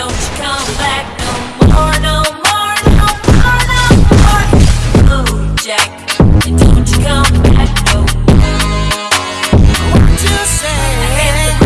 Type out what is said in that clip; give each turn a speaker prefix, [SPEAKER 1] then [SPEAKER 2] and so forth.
[SPEAKER 1] Don't you come back.